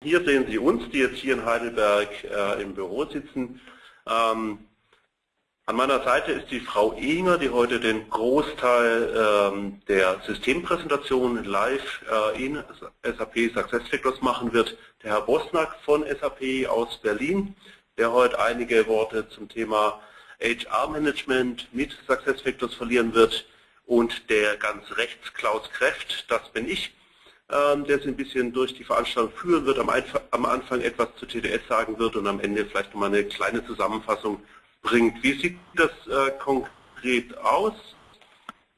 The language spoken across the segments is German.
Hier sehen Sie uns, die jetzt hier in Heidelberg äh, im Büro sitzen. Ähm, an meiner Seite ist die Frau Ehinger, die heute den Großteil ähm, der Systempräsentation live äh, in SAP SuccessFactors machen wird. Der Herr Bosnack von SAP aus Berlin, der heute einige Worte zum Thema HR-Management mit SuccessFactors verlieren wird. Und der ganz rechts, Klaus Kräft, das bin ich, der Sie ein bisschen durch die Veranstaltung führen wird, am, Anfang etwas zu TDS sagen wird und am Ende vielleicht nochmal eine kleine Zusammenfassung bringt. Wie sieht das äh, konkret aus?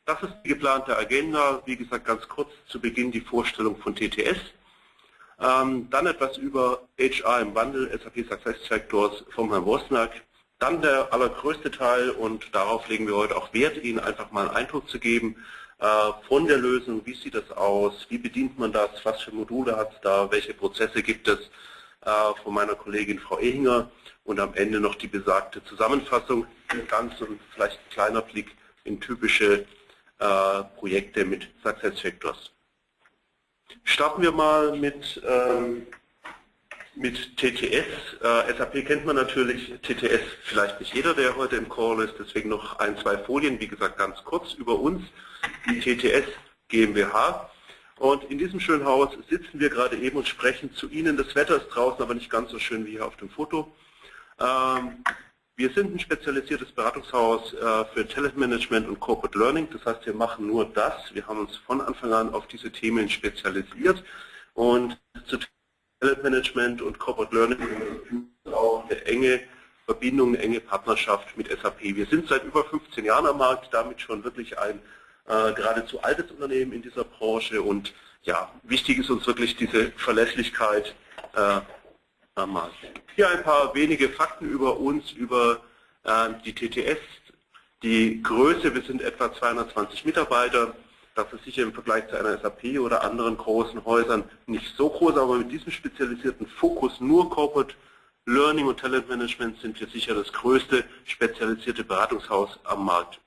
Das ist die geplante Agenda. Wie gesagt, ganz kurz zu Beginn die Vorstellung von TTS. Ähm, dann etwas über HR im Wandel, SAP Success Factors vom Herrn Wosnack. Dann der allergrößte Teil und darauf legen wir heute auch Wert, Ihnen einfach mal einen Eindruck zu geben von der Lösung. Wie sieht das aus? Wie bedient man das? Was für Module hat es da? Welche Prozesse gibt es? Äh, von meiner Kollegin Frau Ehinger und am Ende noch die besagte Zusammenfassung, ganz und vielleicht ein kleiner Blick in typische äh, Projekte mit SuccessFactors. Starten wir mal mit, ähm, mit TTS. Äh, SAP kennt man natürlich, TTS vielleicht nicht jeder, der heute im Call ist, deswegen noch ein, zwei Folien, wie gesagt ganz kurz über uns, die TTS GmbH. Und in diesem schönen Haus sitzen wir gerade eben und sprechen zu Ihnen. Das Wetter ist draußen, aber nicht ganz so schön wie hier auf dem Foto. Ähm, wir sind ein spezialisiertes Beratungshaus äh, für Talentmanagement und Corporate Learning. Das heißt, wir machen nur das. Wir haben uns von Anfang an auf diese Themen spezialisiert. Und zu Talentmanagement und Corporate Learning auch eine enge Verbindung, eine enge Partnerschaft mit SAP. Wir sind seit über 15 Jahren am Markt, damit schon wirklich ein äh, geradezu altes Unternehmen in dieser Branche und ja, wichtig ist uns wirklich diese Verlässlichkeit äh, am Markt. Hier ein paar wenige Fakten über uns, über äh, die TTS. Die Größe, wir sind etwa 220 Mitarbeiter. Das ist sicher im Vergleich zu einer SAP oder anderen großen Häusern nicht so groß, aber mit diesem spezialisierten Fokus nur Corporate Learning und Talent Management sind wir sicher das größte spezialisierte Beratungshaus am Markt.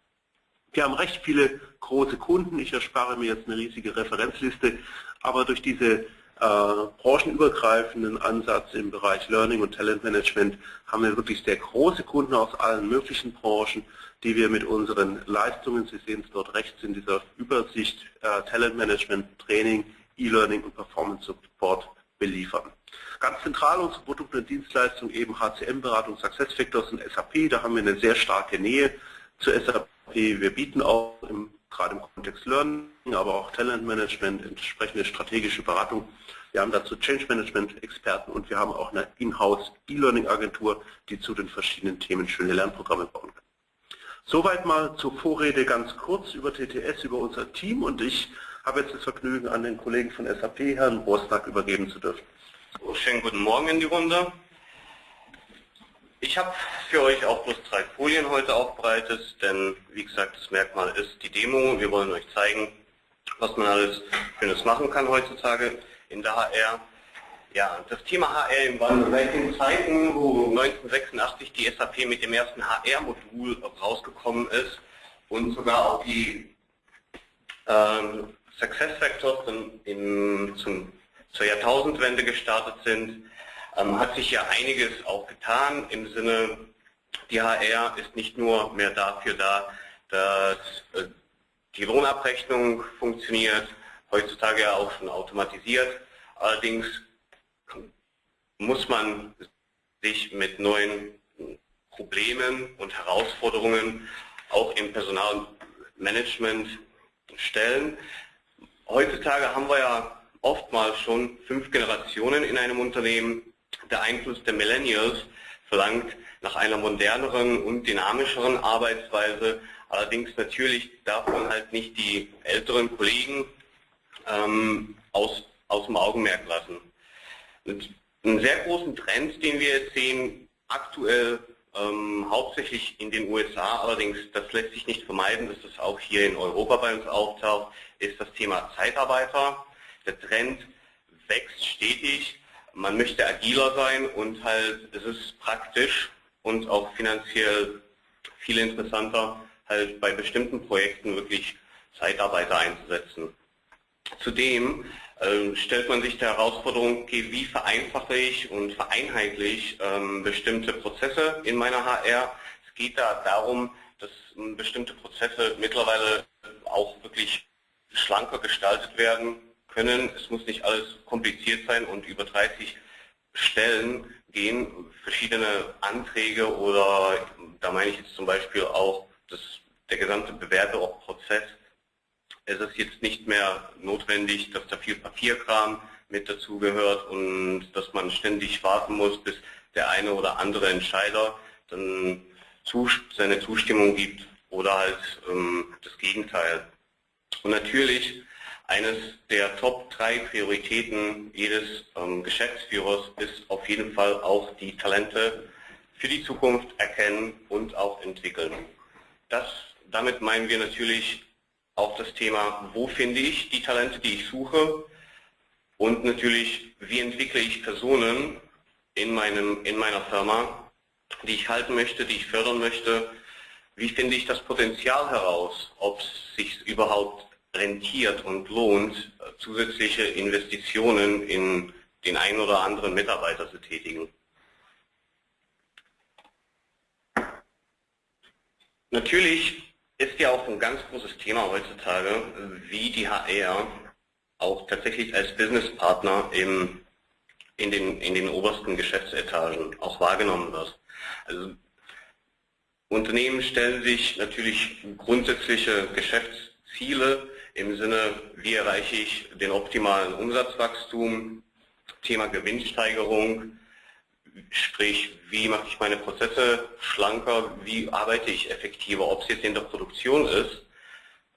Wir haben recht viele große Kunden. Ich erspare mir jetzt eine riesige Referenzliste, aber durch diese äh, branchenübergreifenden Ansatz im Bereich Learning und Talentmanagement haben wir wirklich sehr große Kunden aus allen möglichen Branchen, die wir mit unseren Leistungen, Sie sehen es dort rechts in dieser Übersicht, äh, Talentmanagement, Training, E-Learning und Performance Support beliefern. Ganz zentral unsere Produkte und Dienstleistungen eben HCM-Beratung, SuccessFactors und SAP, da haben wir eine sehr starke Nähe zu SAP wir bieten auch im, gerade im Kontext Learning, aber auch Talentmanagement, entsprechende strategische Beratung. Wir haben dazu Change Management Experten und wir haben auch eine Inhouse E-Learning Agentur, die zu den verschiedenen Themen schöne Lernprogramme bauen kann. Soweit mal zur Vorrede ganz kurz über TTS, über unser Team und ich habe jetzt das Vergnügen, an den Kollegen von SAP, Herrn Bosnack, übergeben zu dürfen. Schönen guten Morgen in die Runde. Ich habe für euch auch bloß drei Folien heute aufbereitet, denn wie gesagt, das Merkmal ist die Demo. Wir wollen euch zeigen, was man alles Schönes machen kann heutzutage in der HR. Ja, das Thema HR im Wandel. Seit den Zeiten, wo 1986 die SAP mit dem ersten HR-Modul rausgekommen ist und sogar auch die ähm, Success Factors in, zum, zur Jahrtausendwende gestartet sind, ähm, hat sich ja einiges auch getan im Sinne, die HR ist nicht nur mehr dafür da, dass äh, die Lohnabrechnung funktioniert, heutzutage ja auch schon automatisiert. Allerdings muss man sich mit neuen Problemen und Herausforderungen auch im Personalmanagement stellen. Heutzutage haben wir ja oftmals schon fünf Generationen in einem Unternehmen der Einfluss der Millennials verlangt nach einer moderneren und dynamischeren Arbeitsweise. Allerdings natürlich darf man halt nicht die älteren Kollegen ähm, aus, aus dem Augenmerk lassen. Und einen sehr großen Trend, den wir jetzt sehen, aktuell ähm, hauptsächlich in den USA, allerdings das lässt sich nicht vermeiden, dass das auch hier in Europa bei uns auftaucht, ist das Thema Zeitarbeiter. Der Trend wächst stetig man möchte agiler sein und halt es ist praktisch und auch finanziell viel interessanter, halt bei bestimmten Projekten wirklich Zeitarbeiter einzusetzen. Zudem stellt man sich der Herausforderung, okay, wie vereinfache ich und vereinheitlich ähm, bestimmte Prozesse in meiner HR. Es geht da darum, dass ähm, bestimmte Prozesse mittlerweile auch wirklich schlanker gestaltet werden können. Es muss nicht alles kompliziert sein und über 30 Stellen gehen, verschiedene Anträge oder da meine ich jetzt zum Beispiel auch das, der gesamte Bewerberprozess es ist jetzt nicht mehr notwendig, dass da viel Papierkram mit dazugehört und dass man ständig warten muss, bis der eine oder andere Entscheider dann seine Zustimmung gibt oder halt ähm, das Gegenteil. Und natürlich eines der Top 3 Prioritäten jedes ähm, Geschäftsführers ist auf jeden Fall auch die Talente für die Zukunft erkennen und auch entwickeln. Das, damit meinen wir natürlich auch das Thema, wo finde ich die Talente, die ich suche und natürlich, wie entwickle ich Personen in, meinem, in meiner Firma, die ich halten möchte, die ich fördern möchte, wie finde ich das Potenzial heraus, ob es sich überhaupt rentiert und lohnt, zusätzliche Investitionen in den einen oder anderen Mitarbeiter zu tätigen. Natürlich ist ja auch ein ganz großes Thema heutzutage, wie die HR auch tatsächlich als Businesspartner im, in, den, in den obersten Geschäftsetagen auch wahrgenommen wird. Also Unternehmen stellen sich natürlich grundsätzliche Geschäftsziele im Sinne, wie erreiche ich den optimalen Umsatzwachstum, Thema Gewinnsteigerung, Sprich, wie mache ich meine Prozesse schlanker, wie arbeite ich effektiver, ob es jetzt in der Produktion ist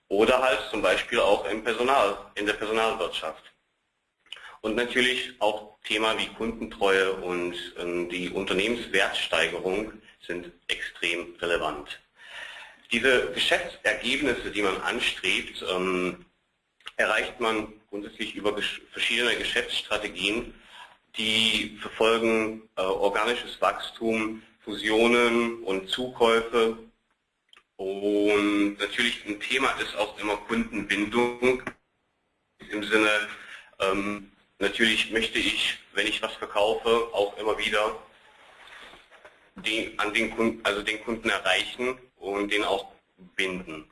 oder halt zum Beispiel auch im Personal, in der Personalwirtschaft. Und natürlich auch Thema wie Kundentreue und ähm, die Unternehmenswertsteigerung sind extrem relevant. Diese Geschäftsergebnisse, die man anstrebt, ähm, erreicht man grundsätzlich über verschiedene Geschäftsstrategien, die verfolgen äh, organisches Wachstum, Fusionen und Zukäufe. Und natürlich ein Thema ist auch immer Kundenbindung. Im Sinne, ähm, natürlich möchte ich, wenn ich was verkaufe, auch immer wieder den, an den Kunden, also den Kunden erreichen und den auch binden.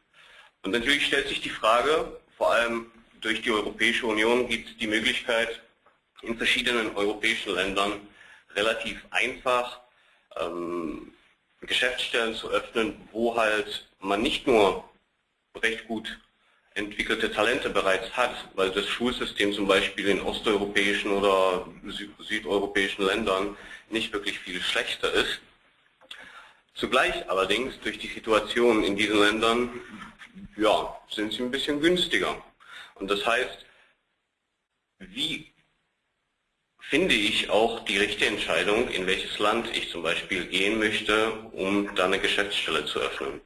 Und natürlich stellt sich die Frage, vor allem durch die Europäische Union gibt es die Möglichkeit, in verschiedenen europäischen Ländern relativ einfach ähm, Geschäftsstellen zu öffnen, wo halt man nicht nur recht gut entwickelte Talente bereits hat, weil das Schulsystem zum Beispiel in osteuropäischen oder südeuropäischen Ländern nicht wirklich viel schlechter ist. Zugleich allerdings durch die Situation in diesen Ländern ja, sind sie ein bisschen günstiger. Und das heißt, wie finde ich auch die richtige Entscheidung, in welches Land ich zum Beispiel gehen möchte, um da eine Geschäftsstelle zu öffnen.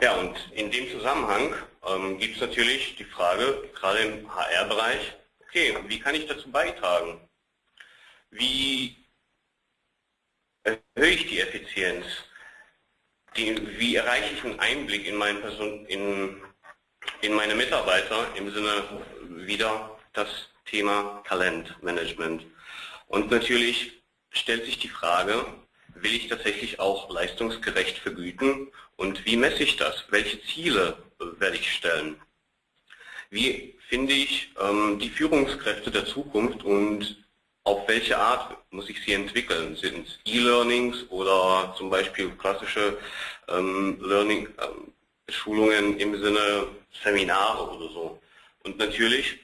Ja, und in dem Zusammenhang ähm, gibt es natürlich die Frage, gerade im HR-Bereich, okay, wie kann ich dazu beitragen? Wie erhöhe ich die Effizienz? Die, wie erreiche ich einen Einblick in, meinen Person, in, in meine Mitarbeiter im Sinne wieder, dass Thema Talentmanagement. Und natürlich stellt sich die Frage, will ich tatsächlich auch leistungsgerecht vergüten und wie messe ich das? Welche Ziele werde ich stellen? Wie finde ich ähm, die Führungskräfte der Zukunft und auf welche Art muss ich sie entwickeln? Sind es E-Learnings oder zum Beispiel klassische ähm, Learning, ähm, Schulungen im Sinne Seminare oder so? Und natürlich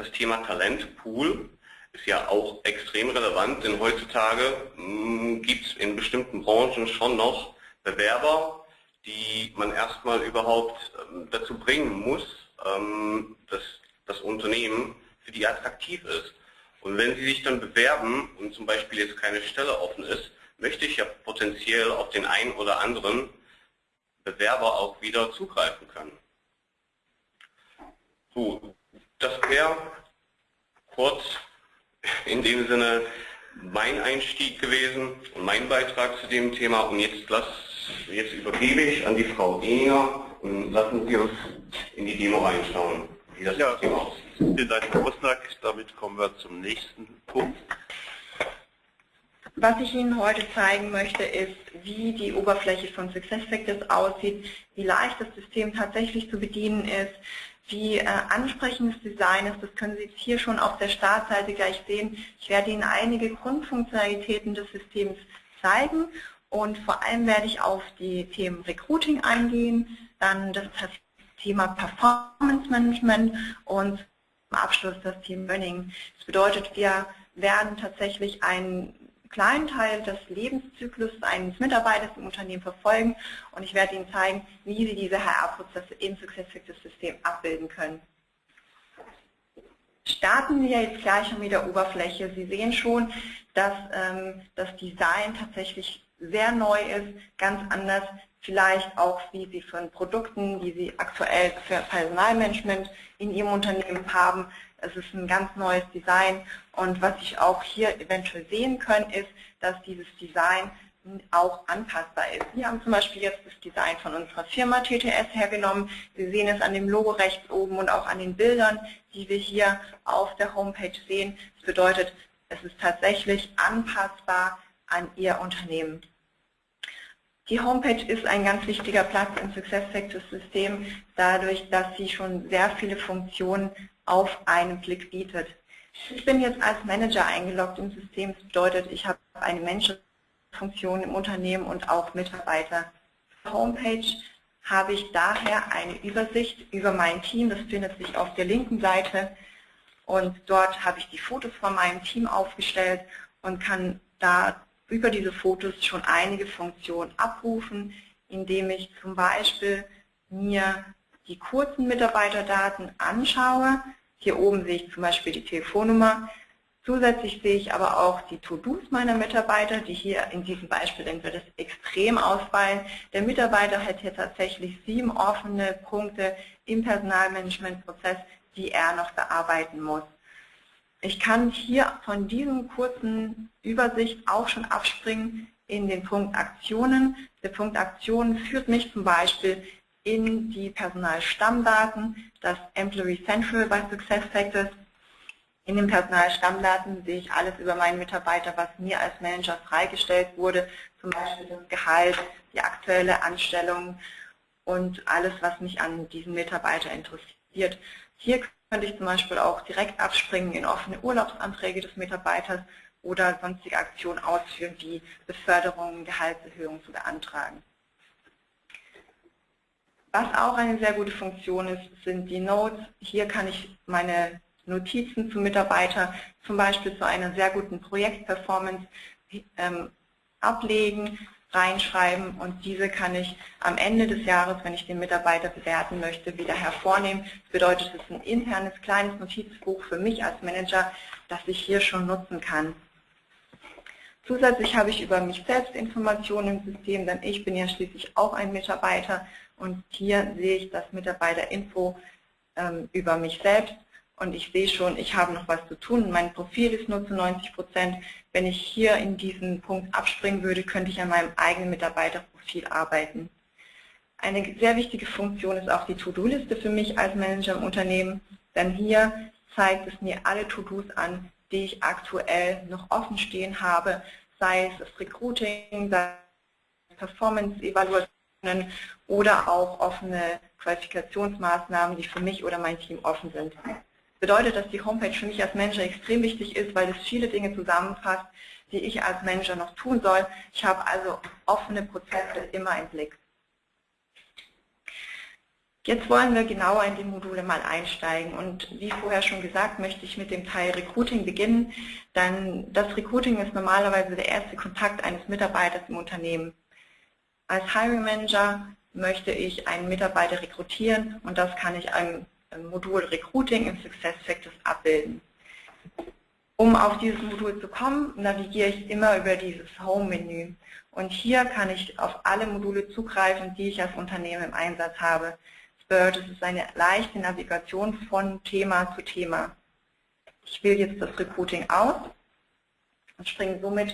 das Thema Talentpool ist ja auch extrem relevant, denn heutzutage hm, gibt es in bestimmten Branchen schon noch Bewerber, die man erstmal überhaupt ähm, dazu bringen muss, ähm, dass das Unternehmen für die attraktiv ist. Und wenn sie sich dann bewerben und zum Beispiel jetzt keine Stelle offen ist, möchte ich ja potenziell auf den einen oder anderen Bewerber auch wieder zugreifen können. So, das wäre kurz in dem Sinne mein Einstieg gewesen und mein Beitrag zu dem Thema. Und jetzt, lass, jetzt übergebe ich an die Frau Eninger und lassen Sie uns in die Demo reinschauen. wie das ja, aussieht. Vielen Dank, Herr Osnack. Damit kommen wir zum nächsten Punkt. Was ich Ihnen heute zeigen möchte, ist, wie die Oberfläche von SuccessFactors aussieht, wie leicht das System tatsächlich zu bedienen ist, wie äh, ansprechend Design ist. Das können Sie jetzt hier schon auf der Startseite gleich sehen. Ich werde Ihnen einige Grundfunktionalitäten des Systems zeigen und vor allem werde ich auf die Themen Recruiting eingehen, dann das Thema Performance Management und zum Abschluss das Team Learning. Das bedeutet, wir werden tatsächlich einen kleinen Teil des Lebenszyklus eines Mitarbeiters im Unternehmen verfolgen und ich werde Ihnen zeigen, wie Sie diese HR-Prozesse im SuccessFactors-System abbilden können. Starten wir jetzt gleich mit der Oberfläche. Sie sehen schon, dass ähm, das Design tatsächlich sehr neu ist, ganz anders vielleicht auch, wie Sie von Produkten, die Sie aktuell für Personalmanagement in Ihrem Unternehmen haben. Es ist ein ganz neues Design und was ich auch hier eventuell sehen können, ist, dass dieses Design auch anpassbar ist. Wir haben zum Beispiel jetzt das Design von unserer Firma TTS hergenommen. Sie sehen es an dem Logo rechts oben und auch an den Bildern, die wir hier auf der Homepage sehen. Das bedeutet, es ist tatsächlich anpassbar an Ihr Unternehmen. Die Homepage ist ein ganz wichtiger Platz im SuccessFactors-System, dadurch, dass sie schon sehr viele Funktionen auf einen Blick bietet. Ich bin jetzt als Manager eingeloggt im System. Das bedeutet, ich habe eine Menschenfunktion im Unternehmen und auch Mitarbeiter. Auf der Homepage habe ich daher eine Übersicht über mein Team. Das findet sich auf der linken Seite. Und dort habe ich die Fotos von meinem Team aufgestellt und kann da über diese Fotos schon einige Funktionen abrufen, indem ich zum Beispiel mir die kurzen Mitarbeiterdaten anschaue. Hier oben sehe ich zum Beispiel die Telefonnummer. Zusätzlich sehe ich aber auch die To-Dos meiner Mitarbeiter, die hier in diesem Beispiel entweder extrem ausfallen. Der Mitarbeiter hat hier tatsächlich sieben offene Punkte im Personalmanagementprozess, die er noch bearbeiten muss. Ich kann hier von diesem kurzen Übersicht auch schon abspringen in den Punkt Aktionen. Der Punkt Aktionen führt mich zum Beispiel in die Personalstammdaten, das Employee Central bei SuccessFactors. In den Personalstammdaten sehe ich alles über meinen Mitarbeiter, was mir als Manager freigestellt wurde, zum Beispiel das Gehalt, die aktuelle Anstellung und alles, was mich an diesem Mitarbeiter interessiert. Hier könnte ich zum Beispiel auch direkt abspringen in offene Urlaubsanträge des Mitarbeiters oder sonstige Aktionen ausführen, wie Beförderungen, Gehaltserhöhungen zu beantragen. Was auch eine sehr gute Funktion ist, sind die Notes. Hier kann ich meine Notizen zum Mitarbeiter zum Beispiel zu einer sehr guten Projektperformance ähm, ablegen, reinschreiben und diese kann ich am Ende des Jahres, wenn ich den Mitarbeiter bewerten möchte, wieder hervornehmen. Das bedeutet, es ist ein internes kleines Notizbuch für mich als Manager, das ich hier schon nutzen kann. Zusätzlich habe ich über mich selbst Informationen im System, denn ich bin ja schließlich auch ein Mitarbeiter und hier sehe ich das Mitarbeiterinfo ähm, über mich selbst und ich sehe schon, ich habe noch was zu tun. Mein Profil ist nur zu 90 Prozent. Wenn ich hier in diesen Punkt abspringen würde, könnte ich an meinem eigenen Mitarbeiterprofil arbeiten. Eine sehr wichtige Funktion ist auch die To-Do-Liste für mich als Manager im Unternehmen, denn hier zeigt es mir alle To-Dos an, die ich aktuell noch offen stehen habe, sei es das Recruiting, sei es Performance-Evaluationen oder auch offene Qualifikationsmaßnahmen, die für mich oder mein Team offen sind bedeutet, dass die Homepage für mich als Manager extrem wichtig ist, weil es viele Dinge zusammenfasst, die ich als Manager noch tun soll. Ich habe also offene Prozesse immer im Blick. Jetzt wollen wir genauer in die Module mal einsteigen und wie vorher schon gesagt, möchte ich mit dem Teil Recruiting beginnen, denn das Recruiting ist normalerweise der erste Kontakt eines Mitarbeiters im Unternehmen. Als Hiring Manager möchte ich einen Mitarbeiter rekrutieren und das kann ich einem Modul Recruiting im SuccessFactors abbilden. Um auf dieses Modul zu kommen, navigiere ich immer über dieses Home-Menü. Und hier kann ich auf alle Module zugreifen, die ich als Unternehmen im Einsatz habe. Es ist eine leichte Navigation von Thema zu Thema. Ich wähle jetzt das Recruiting aus und springe somit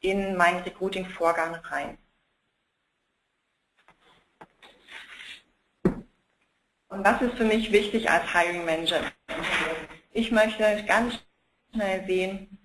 in meinen Recruiting-Vorgang rein. Und was ist für mich wichtig als Hiring Manager? Ich möchte ganz schnell sehen,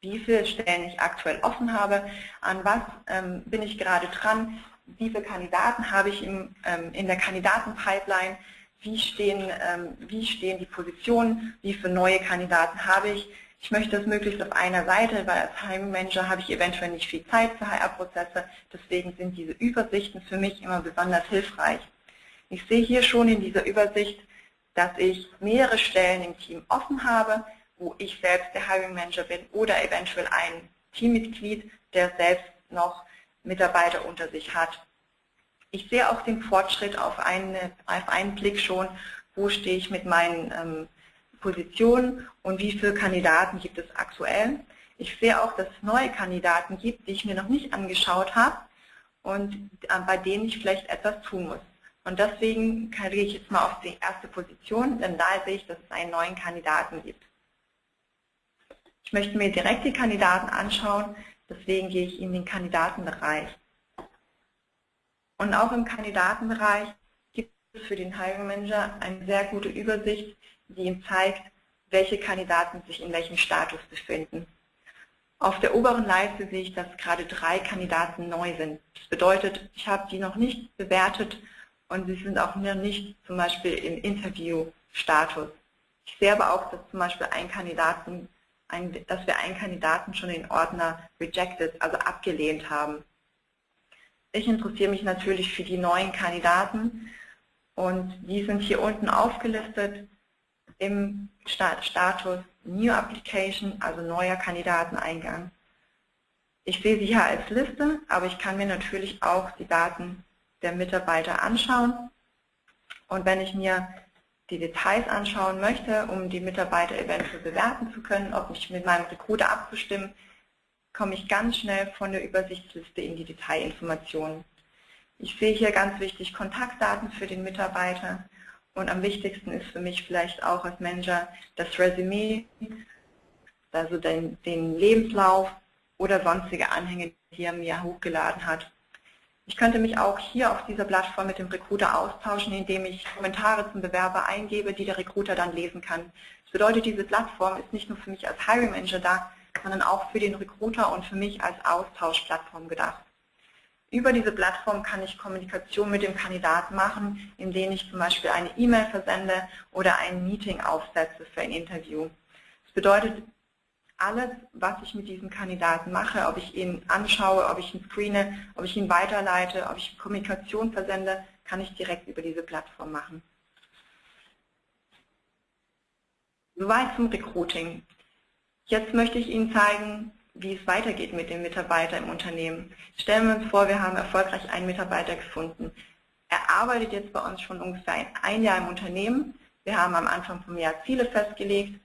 wie viele Stellen ich aktuell offen habe, an was ähm, bin ich gerade dran, wie viele Kandidaten habe ich im, ähm, in der Kandidatenpipeline, wie stehen, ähm, wie stehen die Positionen, wie viele neue Kandidaten habe ich. Ich möchte das möglichst auf einer Seite, weil als Hiring Manager habe ich eventuell nicht viel Zeit für HR-Prozesse, deswegen sind diese Übersichten für mich immer besonders hilfreich. Ich sehe hier schon in dieser Übersicht, dass ich mehrere Stellen im Team offen habe, wo ich selbst der Hiring Manager bin oder eventuell ein Teammitglied, der selbst noch Mitarbeiter unter sich hat. Ich sehe auch den Fortschritt auf, eine, auf einen Blick schon, wo stehe ich mit meinen ähm, Positionen und wie viele Kandidaten gibt es aktuell. Ich sehe auch, dass es neue Kandidaten gibt, die ich mir noch nicht angeschaut habe und äh, bei denen ich vielleicht etwas tun muss. Und deswegen gehe ich jetzt mal auf die erste Position, denn da sehe ich, dass es einen neuen Kandidaten gibt. Ich möchte mir direkt die Kandidaten anschauen, deswegen gehe ich in den Kandidatenbereich. Und auch im Kandidatenbereich gibt es für den Hiring Manager eine sehr gute Übersicht, die ihm zeigt, welche Kandidaten sich in welchem Status befinden. Auf der oberen Leiste sehe ich, dass gerade drei Kandidaten neu sind. Das bedeutet, ich habe die noch nicht bewertet und sie sind auch noch nicht zum Beispiel im Interviewstatus. Ich sehe aber auch, dass zum Beispiel ein Kandidaten ein, dass wir einen Kandidaten schon in Ordner rejected, also abgelehnt haben. Ich interessiere mich natürlich für die neuen Kandidaten und die sind hier unten aufgelistet im Status New Application, also neuer Kandidateneingang. Ich sehe sie hier als Liste, aber ich kann mir natürlich auch die Daten der Mitarbeiter anschauen. Und wenn ich mir die Details anschauen möchte, um die Mitarbeiter eventuell bewerten zu können, ob mich mit meinem Recruiter abzustimmen, komme ich ganz schnell von der Übersichtsliste in die Detailinformationen. Ich sehe hier ganz wichtig Kontaktdaten für den Mitarbeiter und am wichtigsten ist für mich vielleicht auch als Manager das Resümee, also den, den Lebenslauf oder sonstige Anhänge, die er mir hochgeladen hat. Ich könnte mich auch hier auf dieser Plattform mit dem Recruiter austauschen, indem ich Kommentare zum Bewerber eingebe, die der Recruiter dann lesen kann. Das bedeutet, diese Plattform ist nicht nur für mich als Hiring Manager da, sondern auch für den Recruiter und für mich als Austauschplattform gedacht. Über diese Plattform kann ich Kommunikation mit dem Kandidaten machen, indem ich zum Beispiel eine E-Mail versende oder ein Meeting aufsetze für ein Interview. Das bedeutet, alles, was ich mit diesem Kandidaten mache, ob ich ihn anschaue, ob ich ihn screene, ob ich ihn weiterleite, ob ich Kommunikation versende, kann ich direkt über diese Plattform machen. Soweit zum Recruiting. Jetzt möchte ich Ihnen zeigen, wie es weitergeht mit dem Mitarbeiter im Unternehmen. Stellen wir uns vor, wir haben erfolgreich einen Mitarbeiter gefunden. Er arbeitet jetzt bei uns schon ungefähr ein Jahr im Unternehmen. Wir haben am Anfang vom Jahr Ziele festgelegt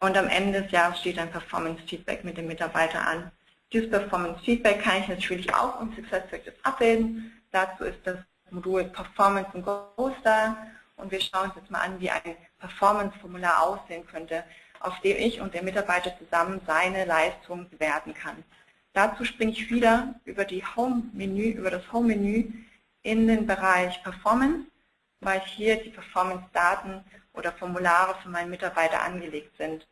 und am Ende des Jahres steht ein Performance Feedback mit dem Mitarbeiter an. Dieses Performance Feedback kann ich natürlich auch im SuccessFactors abbilden. Dazu ist das Modul Performance und Goals da. Und wir schauen uns jetzt mal an, wie ein Performance-Formular aussehen könnte, auf dem ich und der Mitarbeiter zusammen seine Leistung bewerten kann. Dazu springe ich wieder über, die Home -Menü, über das Home-Menü in den Bereich Performance, weil hier die Performance-Daten oder Formulare für meinen Mitarbeiter angelegt sind.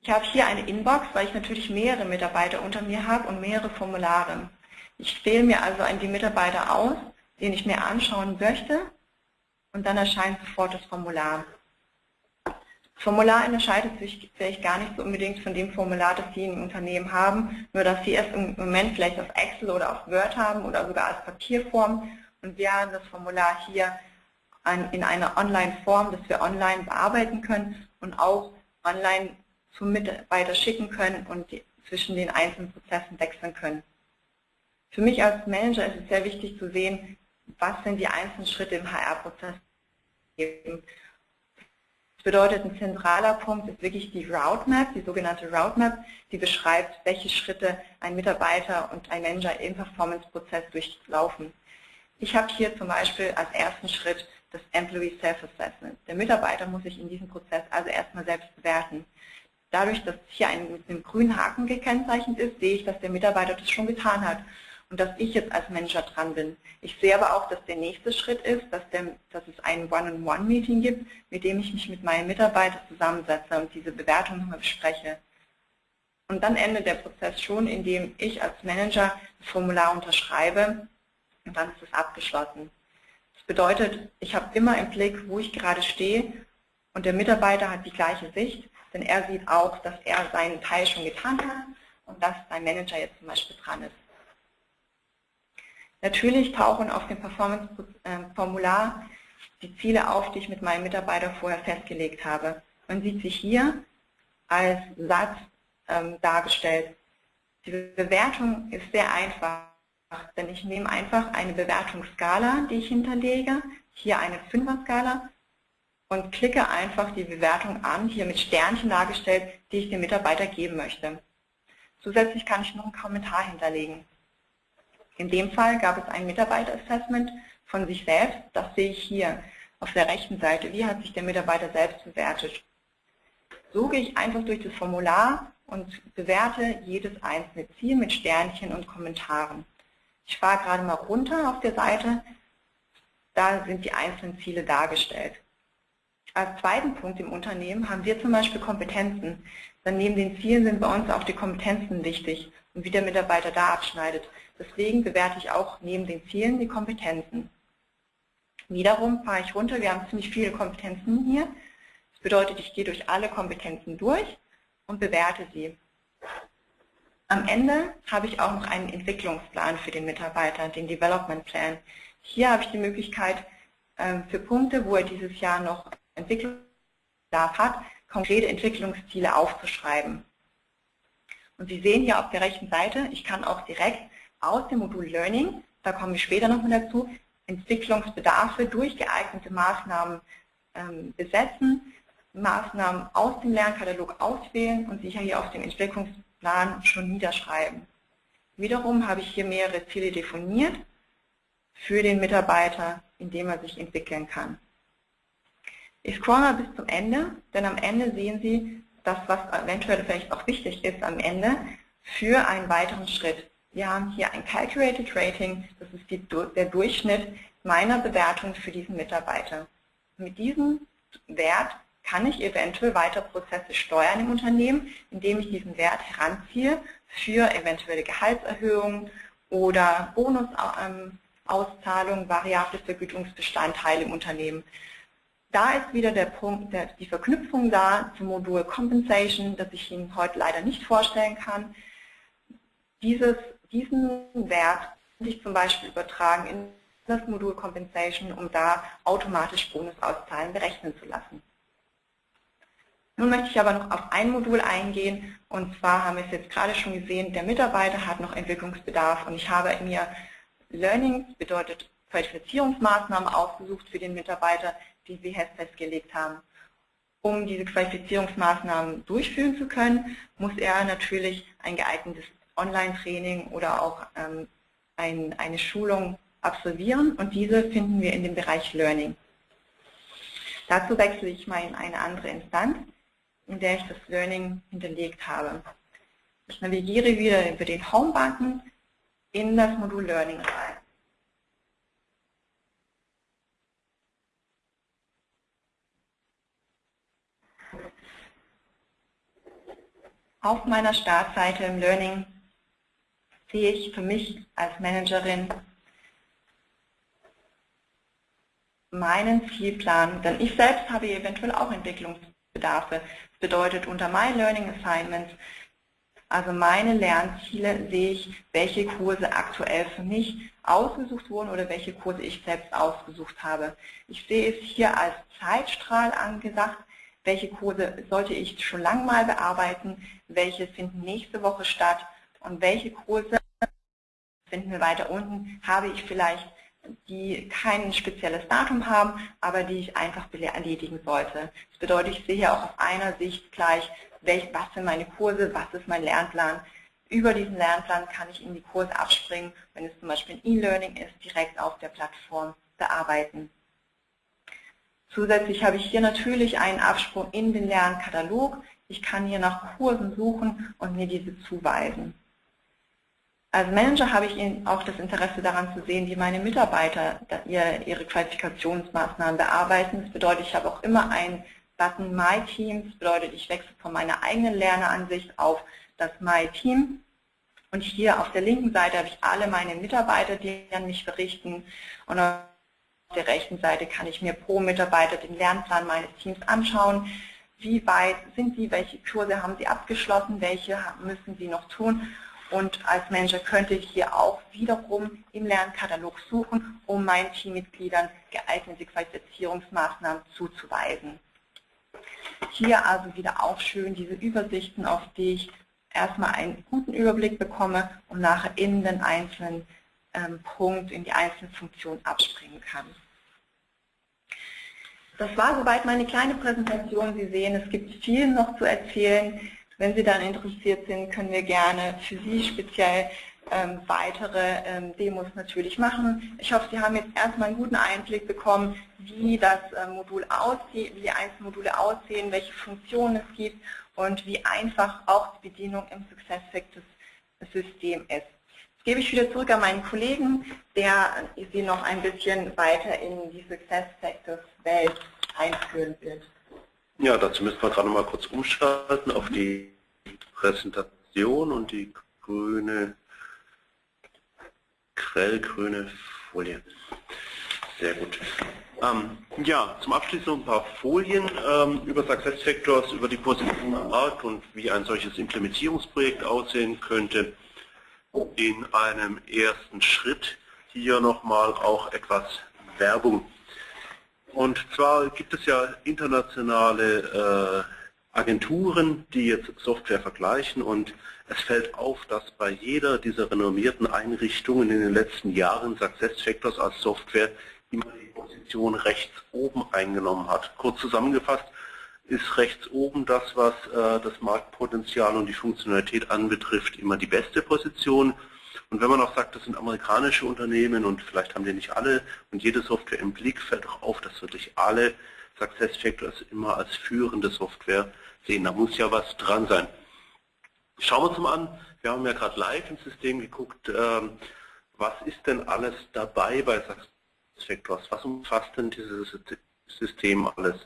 Ich habe hier eine Inbox, weil ich natürlich mehrere Mitarbeiter unter mir habe und mehrere Formulare. Ich wähle mir also die Mitarbeiter aus, den ich mir anschauen möchte und dann erscheint sofort das Formular. Formular unterscheidet sich vielleicht gar nicht so unbedingt von dem Formular, das Sie im Unternehmen haben, nur dass Sie es im Moment vielleicht auf Excel oder auf Word haben oder sogar als Papierform und wir haben das Formular hier in einer Online-Form, das wir online bearbeiten können und auch online zum Mitarbeiter schicken können und zwischen den einzelnen Prozessen wechseln können. Für mich als Manager ist es sehr wichtig zu sehen, was sind die einzelnen Schritte im HR-Prozess. Das bedeutet, ein zentraler Punkt ist wirklich die Route die sogenannte Route die beschreibt, welche Schritte ein Mitarbeiter und ein Manager im Performance-Prozess durchlaufen. Ich habe hier zum Beispiel als ersten Schritt das Employee Self-Assessment. Der Mitarbeiter muss sich in diesem Prozess also erstmal selbst bewerten. Dadurch, dass hier ein mit einem grünen Haken gekennzeichnet ist, sehe ich, dass der Mitarbeiter das schon getan hat und dass ich jetzt als Manager dran bin. Ich sehe aber auch, dass der nächste Schritt ist, dass, der, dass es ein One-on-One-Meeting gibt, mit dem ich mich mit meinen Mitarbeitern zusammensetze und diese Bewertung nochmal bespreche. Und dann endet der Prozess schon, indem ich als Manager das Formular unterschreibe und dann ist es abgeschlossen. Das bedeutet, ich habe immer im Blick, wo ich gerade stehe und der Mitarbeiter hat die gleiche Sicht, denn er sieht auch, dass er seinen Teil schon getan hat und dass sein Manager jetzt zum Beispiel dran ist. Natürlich tauchen auf dem Performance-Formular die Ziele auf, die ich mit meinem Mitarbeiter vorher festgelegt habe. Man sieht sie hier als Satz ähm, dargestellt. Die Bewertung ist sehr einfach, denn ich nehme einfach eine Bewertungsskala, die ich hinterlege, hier eine Fünfer-Skala und klicke einfach die Bewertung an, hier mit Sternchen dargestellt, die ich dem Mitarbeiter geben möchte. Zusätzlich kann ich noch einen Kommentar hinterlegen. In dem Fall gab es ein Mitarbeiterassessment von sich selbst. Das sehe ich hier auf der rechten Seite. Wie hat sich der Mitarbeiter selbst bewertet? So gehe ich einfach durch das Formular und bewerte jedes einzelne Ziel mit Sternchen und Kommentaren. Ich fahre gerade mal runter auf der Seite. Da sind die einzelnen Ziele dargestellt. Als zweiten Punkt im Unternehmen haben wir zum Beispiel Kompetenzen. Dann neben den Zielen sind bei uns auch die Kompetenzen wichtig und wie der Mitarbeiter da abschneidet. Deswegen bewerte ich auch neben den Zielen die Kompetenzen. Wiederum fahre ich runter, wir haben ziemlich viele Kompetenzen hier. Das bedeutet, ich gehe durch alle Kompetenzen durch und bewerte sie. Am Ende habe ich auch noch einen Entwicklungsplan für den Mitarbeiter, den Development Plan. Hier habe ich die Möglichkeit, ähm, für Punkte, wo er dieses Jahr noch Entwicklungsbedarf hat, konkrete Entwicklungsziele aufzuschreiben. Und Sie sehen hier auf der rechten Seite, ich kann auch direkt aus dem Modul Learning, da kommen wir später nochmal dazu, Entwicklungsbedarfe durch geeignete Maßnahmen ähm, besetzen, Maßnahmen aus dem Lernkatalog auswählen und sicher hier auf dem Entwicklungsplan schon niederschreiben. Wiederum habe ich hier mehrere Ziele definiert für den Mitarbeiter, indem er sich entwickeln kann. Ich scroll mal bis zum Ende, denn am Ende sehen Sie das, was eventuell vielleicht auch wichtig ist am Ende für einen weiteren Schritt. Wir haben hier ein Calculated Rating, das ist die, der Durchschnitt meiner Bewertung für diesen Mitarbeiter. Mit diesem Wert kann ich eventuell weiter Prozesse steuern im Unternehmen, indem ich diesen Wert heranziehe für eventuelle Gehaltserhöhungen oder Bonusauszahlungen, variable Vergütungsbestandteile im Unternehmen. Da ist wieder der Punkt, der, die Verknüpfung da zum Modul Compensation, das ich Ihnen heute leider nicht vorstellen kann. Dieses diesen Wert sich zum Beispiel übertragen in das Modul Compensation, um da automatisch Bonusauszahlen berechnen zu lassen. Nun möchte ich aber noch auf ein Modul eingehen und zwar haben wir es jetzt gerade schon gesehen, der Mitarbeiter hat noch Entwicklungsbedarf und ich habe mir Learnings, bedeutet Qualifizierungsmaßnahmen ausgesucht für den Mitarbeiter, die wir festgelegt haben. Um diese Qualifizierungsmaßnahmen durchführen zu können, muss er natürlich ein geeignetes Online-Training oder auch ähm, ein, eine Schulung absolvieren und diese finden wir in dem Bereich Learning. Dazu wechsle ich mal in eine andere Instanz, in der ich das Learning hinterlegt habe. Ich navigiere wieder über den Home-Button in das Modul Learning rein. Auf meiner Startseite im Learning sehe ich für mich als Managerin meinen Zielplan, denn ich selbst habe eventuell auch Entwicklungsbedarfe. Das bedeutet unter My Learning Assignments, also meine Lernziele, sehe ich, welche Kurse aktuell für mich ausgesucht wurden oder welche Kurse ich selbst ausgesucht habe. Ich sehe es hier als Zeitstrahl angesagt, welche Kurse sollte ich schon lang mal bearbeiten, welche finden nächste Woche statt und welche Kurse finden wir weiter unten, habe ich vielleicht, die kein spezielles Datum haben, aber die ich einfach erledigen sollte. Das bedeutet, ich sehe hier auch auf einer Sicht gleich, was sind meine Kurse, was ist mein Lernplan. Über diesen Lernplan kann ich in die Kurse abspringen, wenn es zum Beispiel ein E-Learning ist, direkt auf der Plattform bearbeiten. Zusätzlich habe ich hier natürlich einen Absprung in den Lernkatalog, Ich kann hier nach Kursen suchen und mir diese zuweisen. Als Manager habe ich auch das Interesse daran zu sehen, wie meine Mitarbeiter ihre Qualifikationsmaßnahmen bearbeiten. Das bedeutet, ich habe auch immer einen Button My Team. Das bedeutet, ich wechsle von meiner eigenen Lerneransicht auf das My Team. Und hier auf der linken Seite habe ich alle meine Mitarbeiter, die an mich berichten. Und auf der rechten Seite kann ich mir pro Mitarbeiter den Lernplan meines Teams anschauen. Wie weit sind Sie, welche Kurse haben Sie abgeschlossen, welche müssen Sie noch tun und als Manager könnte ich hier auch wiederum im Lernkatalog suchen, um meinen Teammitgliedern geeignete Qualifizierungsmaßnahmen zuzuweisen. Hier also wieder auch schön diese Übersichten, auf die ich erstmal einen guten Überblick bekomme und nachher in den einzelnen ähm, Punkt, in die einzelnen Funktionen abspringen kann. Das war soweit meine kleine Präsentation. Sie sehen, es gibt viel noch zu erzählen. Wenn Sie dann interessiert sind, können wir gerne für Sie speziell ähm, weitere ähm, Demos natürlich machen. Ich hoffe, Sie haben jetzt erstmal einen guten Einblick bekommen, wie das äh, Modul aussieht, wie die einzelnen Module aussehen, welche Funktionen es gibt und wie einfach auch die Bedienung im SuccessFactors System ist. Jetzt gebe ich wieder zurück an meinen Kollegen, der Sie noch ein bisschen weiter in die SuccessFactors Welt einführen wird. Ja, dazu müssen wir gerade mal kurz umschalten auf die Präsentation und die grüne, grellgrüne Folie. Sehr gut. Ähm, ja, zum Abschluss noch ein paar Folien ähm, über SuccessFactors, über die Position am Markt und wie ein solches Implementierungsprojekt aussehen könnte. In einem ersten Schritt hier nochmal auch etwas Werbung und zwar gibt es ja internationale äh, Agenturen, die jetzt Software vergleichen und es fällt auf, dass bei jeder dieser renommierten Einrichtungen in den letzten Jahren SuccessFactors als Software immer die Position rechts oben eingenommen hat. Kurz zusammengefasst ist rechts oben das, was äh, das Marktpotenzial und die Funktionalität anbetrifft, immer die beste Position. Und wenn man auch sagt, das sind amerikanische Unternehmen und vielleicht haben die nicht alle und jede Software im Blick, fällt auch auf, dass wirklich alle SuccessFactors immer als führende Software sehen. Da muss ja was dran sein. Schauen wir uns mal an, wir haben ja gerade live im System geguckt, ähm, was ist denn alles dabei bei SuccessFactors? Was umfasst denn dieses System alles?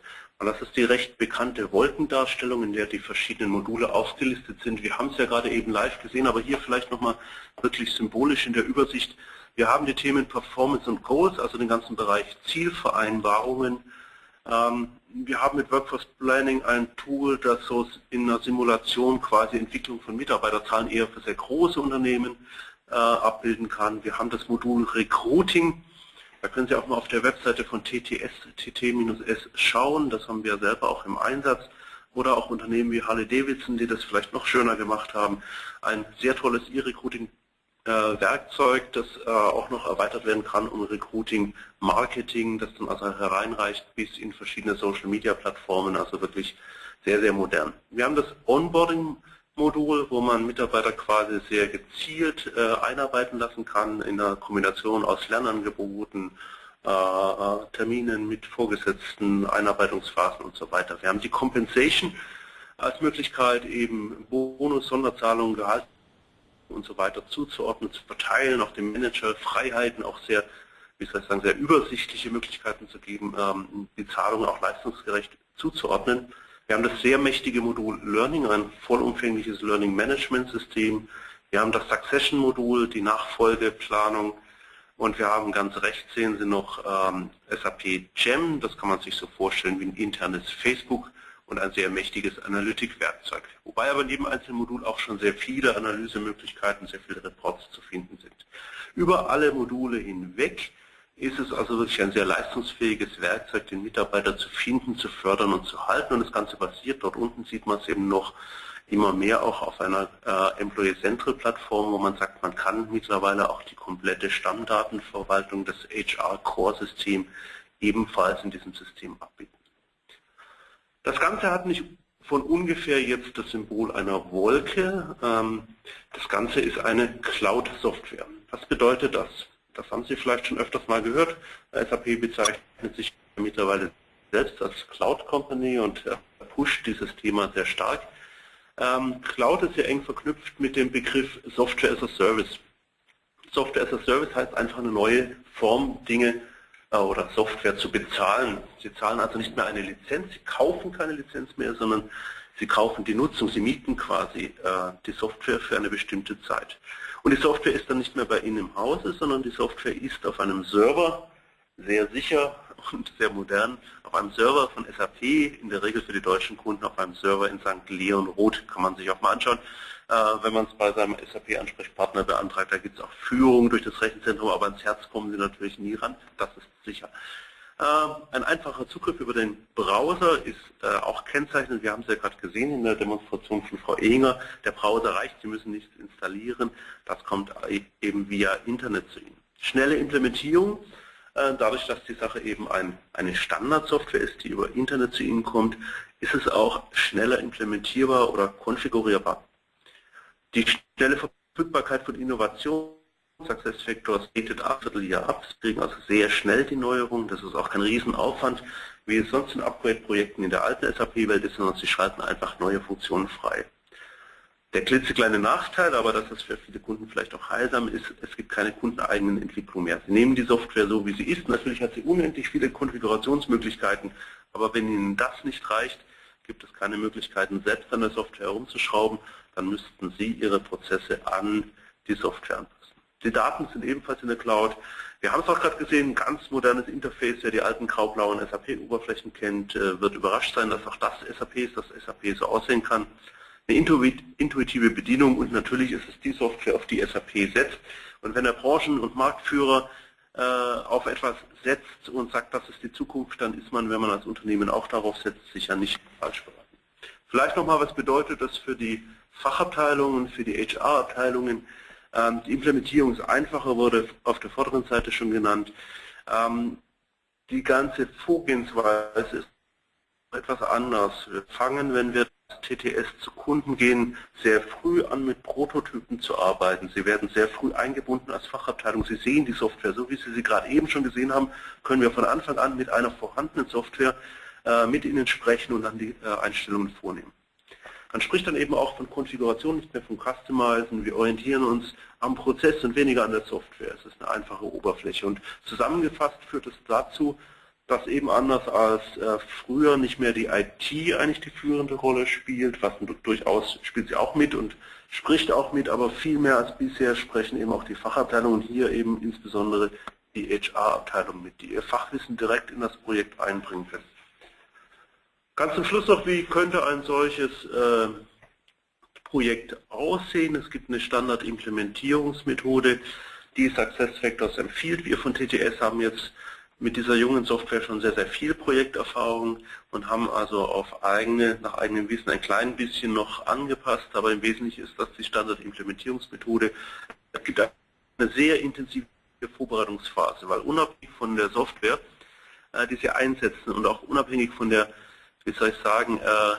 Und das ist die recht bekannte Wolkendarstellung, in der die verschiedenen Module aufgelistet sind. Wir haben es ja gerade eben live gesehen, aber hier vielleicht nochmal wirklich symbolisch in der Übersicht. Wir haben die Themen Performance und Goals, also den ganzen Bereich Zielvereinbarungen. Ähm, wir haben mit Workforce Planning ein Tool, das so in einer Simulation quasi Entwicklung von Mitarbeiterzahlen eher für sehr große Unternehmen äh, abbilden kann. Wir haben das Modul Recruiting, da können Sie auch mal auf der Webseite von TTS, TT-S schauen. Das haben wir selber auch im Einsatz. Oder auch Unternehmen wie Harley Davidson, die das vielleicht noch schöner gemacht haben. Ein sehr tolles E-Recruiting-Werkzeug, das äh, auch noch erweitert werden kann um Recruiting-Marketing, das dann also hereinreicht bis in verschiedene Social-Media-Plattformen. Also wirklich sehr, sehr modern. Wir haben das Onboarding Modul, wo man Mitarbeiter quasi sehr gezielt äh, einarbeiten lassen kann in einer Kombination aus Lernangeboten, äh, äh, Terminen mit Vorgesetzten, Einarbeitungsphasen und so weiter. Wir haben die Compensation als Möglichkeit, eben Bonus, Sonderzahlungen, Gehalt und so weiter zuzuordnen, zu verteilen, auch dem Manager Freiheiten, auch sehr, wie soll ich sagen, sehr übersichtliche Möglichkeiten zu geben, ähm, die Zahlungen auch leistungsgerecht zuzuordnen. Wir haben das sehr mächtige Modul Learning, ein vollumfängliches Learning Management System. Wir haben das Succession Modul, die Nachfolgeplanung und wir haben ganz rechts sehen Sie noch ähm, SAP GEM, das kann man sich so vorstellen wie ein internes Facebook und ein sehr mächtiges Analytikwerkzeug. Wobei aber neben einzelnen Modulen auch schon sehr viele Analysemöglichkeiten, sehr viele Reports zu finden sind. Über alle Module hinweg ist es also wirklich ein sehr leistungsfähiges Werkzeug, den Mitarbeiter zu finden, zu fördern und zu halten. Und das Ganze basiert, dort unten sieht man es eben noch immer mehr auch auf einer äh, Employee Central Plattform, wo man sagt, man kann mittlerweile auch die komplette Stammdatenverwaltung des HR Core System ebenfalls in diesem System abbilden. Das Ganze hat nicht von ungefähr jetzt das Symbol einer Wolke. Ähm, das Ganze ist eine Cloud-Software. Was bedeutet das? Das haben Sie vielleicht schon öfters mal gehört. SAP bezeichnet sich mittlerweile selbst als Cloud Company und pusht dieses Thema sehr stark. Ähm, Cloud ist sehr eng verknüpft mit dem Begriff Software as a Service. Software as a Service heißt einfach eine neue Form, Dinge äh, oder Software zu bezahlen. Sie zahlen also nicht mehr eine Lizenz, Sie kaufen keine Lizenz mehr, sondern Sie kaufen die Nutzung, Sie mieten quasi äh, die Software für eine bestimmte Zeit. Und die Software ist dann nicht mehr bei Ihnen im Hause, sondern die Software ist auf einem Server, sehr sicher und sehr modern, auf einem Server von SAP, in der Regel für die deutschen Kunden auf einem Server in St. Leon Roth, kann man sich auch mal anschauen. Äh, wenn man es bei seinem SAP-Ansprechpartner beantragt, da gibt es auch Führung durch das Rechenzentrum, aber ans Herz kommen Sie natürlich nie ran, das ist sicher. Ähm, ein einfacher Zugriff über den Browser ist äh, auch kennzeichnend. Wir haben es ja gerade gesehen in der Demonstration von Frau Ehinger. Der Browser reicht, Sie müssen nichts installieren. Das kommt e-, eben via Internet zu Ihnen. Schnelle Implementierung. Äh, dadurch, dass die Sache eben ein, eine Standardsoftware ist, die über Internet zu Ihnen kommt, ist es auch schneller implementierbar oder konfigurierbar. Die schnelle Verfügbarkeit von Innovationen SuccessFactors bietet ab Vierteljahr ab. Sie kriegen also sehr schnell die Neuerung. Das ist auch kein Riesenaufwand, wie es sonst in Upgrade-Projekten in der alten SAP-Welt ist, sondern sie schalten einfach neue Funktionen frei. Der klitzekleine Nachteil, aber das ist für viele Kunden vielleicht auch heilsam, ist, es gibt keine kundeneigenen Entwicklungen mehr. Sie nehmen die Software so, wie sie ist. Natürlich hat sie unendlich viele Konfigurationsmöglichkeiten, aber wenn Ihnen das nicht reicht, gibt es keine Möglichkeiten, selbst an der Software herumzuschrauben, dann müssten Sie Ihre Prozesse an die Software anpassen. Die Daten sind ebenfalls in der Cloud. Wir haben es auch gerade gesehen, ein ganz modernes Interface, wer die alten graublauen SAP-Oberflächen kennt, äh, wird überrascht sein, dass auch das SAP ist, dass SAP so aussehen kann. Eine intuitive Bedienung und natürlich ist es die Software, auf die SAP setzt. Und wenn der Branchen- und Marktführer äh, auf etwas setzt und sagt, das ist die Zukunft, dann ist man, wenn man als Unternehmen auch darauf setzt, sicher nicht falsch beraten. Vielleicht nochmal, was bedeutet das für die Fachabteilungen, für die HR-Abteilungen? Ähm, die Implementierung ist einfacher, wurde auf der vorderen Seite schon genannt. Ähm, die ganze Vorgehensweise ist etwas anders. Wir fangen, wenn wir TTS zu Kunden gehen, sehr früh an mit Prototypen zu arbeiten. Sie werden sehr früh eingebunden als Fachabteilung. Sie sehen die Software, so wie Sie sie gerade eben schon gesehen haben, können wir von Anfang an mit einer vorhandenen Software äh, mit Ihnen sprechen und dann die äh, Einstellungen vornehmen. Man spricht dann eben auch von Konfiguration, nicht mehr von Customizen. Wir orientieren uns am Prozess und weniger an der Software. Es ist eine einfache Oberfläche. Und zusammengefasst führt es dazu, dass eben anders als äh, früher nicht mehr die IT eigentlich die führende Rolle spielt, was durchaus spielt sie auch mit und spricht auch mit, aber viel mehr als bisher sprechen eben auch die Fachabteilungen, hier eben insbesondere die HR-Abteilung mit, die ihr Fachwissen direkt in das Projekt einbringen können. Ganz zum Schluss noch, wie könnte ein solches äh, Projekt aussehen? Es gibt eine Standard-Implementierungsmethode, die SuccessFactors empfiehlt. Wir von TTS haben jetzt mit dieser jungen Software schon sehr, sehr viel Projekterfahrung und haben also auf eigene, nach eigenem Wissen ein klein bisschen noch angepasst, aber im Wesentlichen ist das die Standard-Implementierungsmethode. Es gibt eine sehr intensive Vorbereitungsphase, weil unabhängig von der Software, äh, die Sie einsetzen und auch unabhängig von der wie soll ich sagen, äh,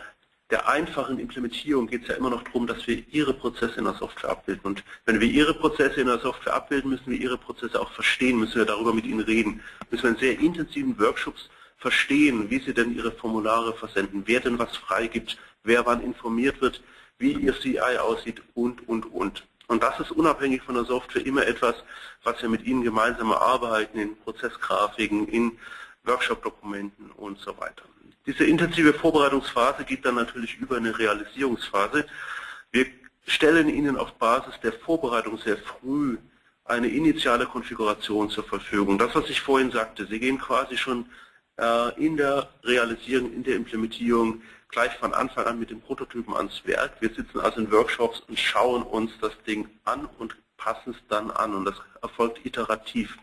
der einfachen Implementierung geht es ja immer noch darum, dass wir Ihre Prozesse in der Software abbilden. Und wenn wir Ihre Prozesse in der Software abbilden, müssen wir Ihre Prozesse auch verstehen, müssen wir darüber mit Ihnen reden. Müssen wir in sehr intensiven Workshops verstehen, wie Sie denn Ihre Formulare versenden, wer denn was freigibt, wer wann informiert wird, wie Ihr CI aussieht und, und, und. Und das ist unabhängig von der Software immer etwas, was wir mit Ihnen gemeinsam erarbeiten in Prozessgrafiken, in Workshop-Dokumenten und so weiter. Diese intensive Vorbereitungsphase geht dann natürlich über eine Realisierungsphase. Wir stellen Ihnen auf Basis der Vorbereitung sehr früh eine initiale Konfiguration zur Verfügung. Das, was ich vorhin sagte, Sie gehen quasi schon äh, in der Realisierung, in der Implementierung gleich von Anfang an mit den Prototypen ans Werk. Wir sitzen also in Workshops und schauen uns das Ding an und passen es dann an und das erfolgt iterativ.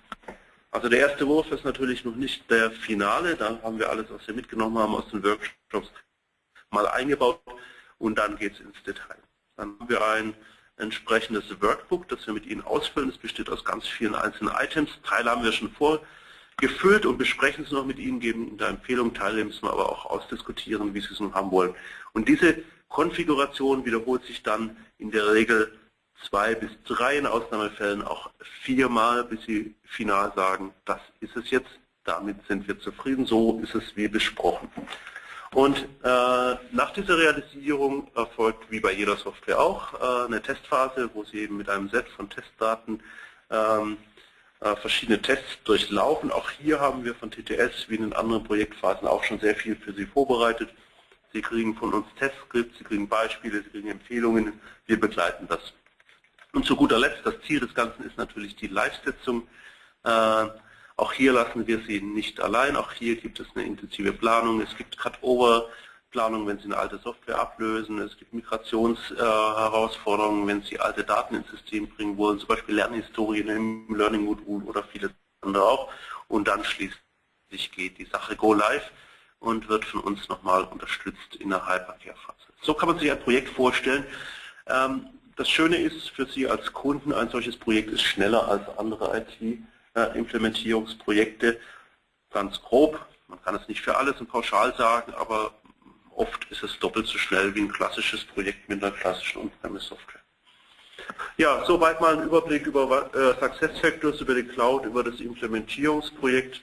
Also der erste Wurf ist natürlich noch nicht der Finale, da haben wir alles, was wir mitgenommen haben aus den Workshops, mal eingebaut und dann geht es ins Detail. Dann haben wir ein entsprechendes Workbook, das wir mit Ihnen ausfüllen. Es besteht aus ganz vielen einzelnen Items. Teile haben wir schon vorgefüllt und besprechen es noch mit Ihnen, geben Ihnen da Empfehlungen, Teile müssen wir aber auch ausdiskutieren, wie Sie es nun haben wollen. Und diese Konfiguration wiederholt sich dann in der Regel zwei bis drei, in Ausnahmefällen auch viermal, bis sie final sagen, das ist es jetzt, damit sind wir zufrieden, so ist es wie besprochen. Und äh, nach dieser Realisierung erfolgt wie bei jeder Software auch äh, eine Testphase, wo Sie eben mit einem Set von Testdaten ähm, äh, verschiedene Tests durchlaufen. Auch hier haben wir von TTS wie in den anderen Projektphasen auch schon sehr viel für Sie vorbereitet. Sie kriegen von uns Testskripts, Sie kriegen Beispiele, Sie kriegen Empfehlungen. Wir begleiten das. Und zu guter Letzt, das Ziel des Ganzen ist natürlich die Live-Setzung. Äh, auch hier lassen wir Sie nicht allein. Auch hier gibt es eine intensive Planung. Es gibt Cut-Over-Planung, wenn Sie eine alte Software ablösen. Es gibt Migrationsherausforderungen, wenn Sie alte Daten ins System bringen wollen, zum Beispiel Lernhistorien im Learning-Modul oder viele andere auch. Und dann schließlich geht die Sache Go Live und wird von uns nochmal unterstützt in der Hypercare-Phase. So kann man sich ein Projekt vorstellen. Ähm, das Schöne ist für Sie als Kunden, ein solches Projekt ist schneller als andere IT. Implementierungsprojekte ganz grob. Man kann es nicht für alles und pauschal sagen, aber oft ist es doppelt so schnell wie ein klassisches Projekt mit einer klassischen On-Premise-Software. Ja, soweit mal ein Überblick über äh, SuccessFactors, über die Cloud, über das Implementierungsprojekt.